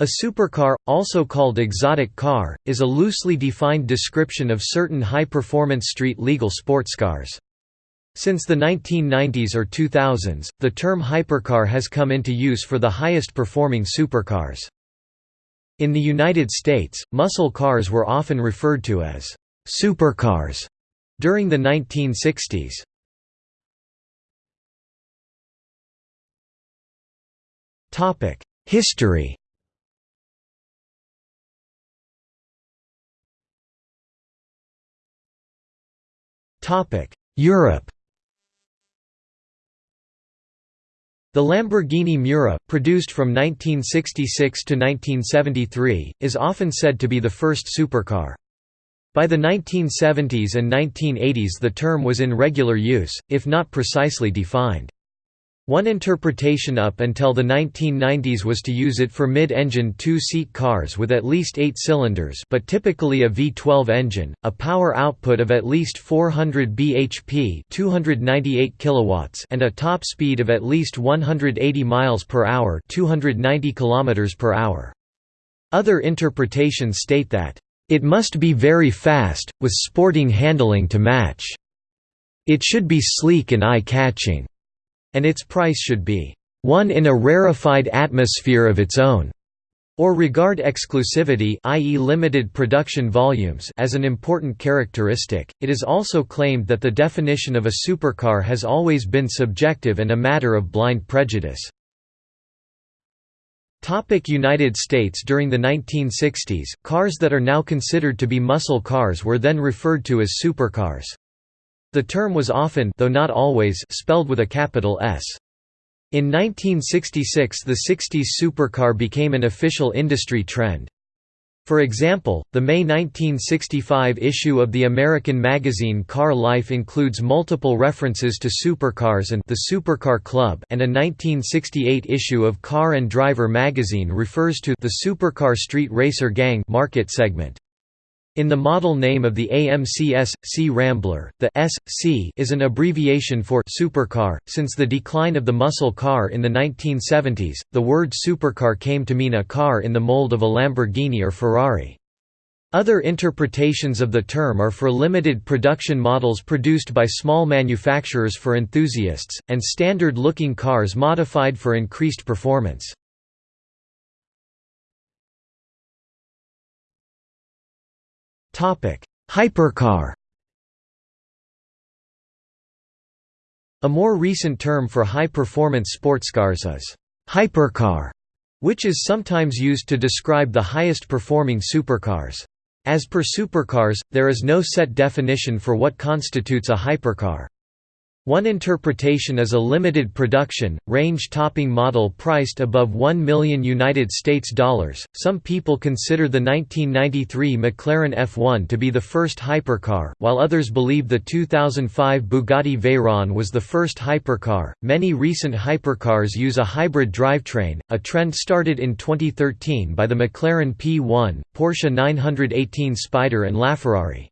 A supercar, also called exotic car, is a loosely defined description of certain high-performance street-legal sports cars. Since the 1990s or 2000s, the term hypercar has come into use for the highest-performing supercars. In the United States, muscle cars were often referred to as supercars during the 1960s. History Europe The Lamborghini Miura, produced from 1966 to 1973, is often said to be the first supercar. By the 1970s and 1980s the term was in regular use, if not precisely defined. One interpretation up until the 1990s was to use it for mid-engine two-seat cars with at least eight cylinders but typically a V12 engine, a power output of at least 400 bhp 298 kilowatts and a top speed of at least 180 miles per hour 290 kilometers per hour. Other interpretations state that, "...it must be very fast, with sporting handling to match. It should be sleek and eye-catching." And its price should be one in a rarefied atmosphere of its own, or regard exclusivity i.e. limited production volumes as an important characteristic. It is also claimed that the definition of a supercar has always been subjective and a matter of blind prejudice. Topic United States During the 1960s, cars that are now considered to be muscle cars were then referred to as supercars. The term was often though not always spelled with a capital S. In 1966 the 60s supercar became an official industry trend. For example, the May 1965 issue of the American magazine Car Life includes multiple references to supercars and the Supercar Club and a 1968 issue of Car and Driver magazine refers to the Supercar Street Racer Gang market segment. In the model name of the AMC S C Rambler, the S C is an abbreviation for supercar. Since the decline of the muscle car in the 1970s, the word supercar came to mean a car in the mold of a Lamborghini or Ferrari. Other interpretations of the term are for limited production models produced by small manufacturers for enthusiasts, and standard-looking cars modified for increased performance. Hypercar A more recent term for high-performance sports cars is hypercar, which is sometimes used to describe the highest performing supercars. As per supercars, there is no set definition for what constitutes a hypercar. One interpretation is a limited production, range-topping model priced above 1 million United States dollars. Some people consider the 1993 McLaren F1 to be the first hypercar, while others believe the 2005 Bugatti Veyron was the first hypercar. Many recent hypercars use a hybrid drivetrain, a trend started in 2013 by the McLaren P1, Porsche 918 Spyder and LaFerrari.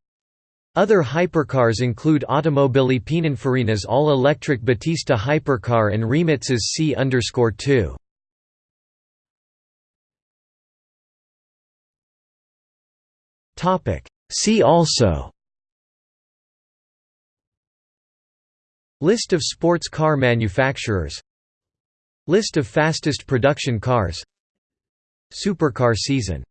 Other hypercars include Automobili Pininfarina's all-electric Battista hypercar and Rimac's C-2. See also List of sports car manufacturers List of fastest production cars Supercar season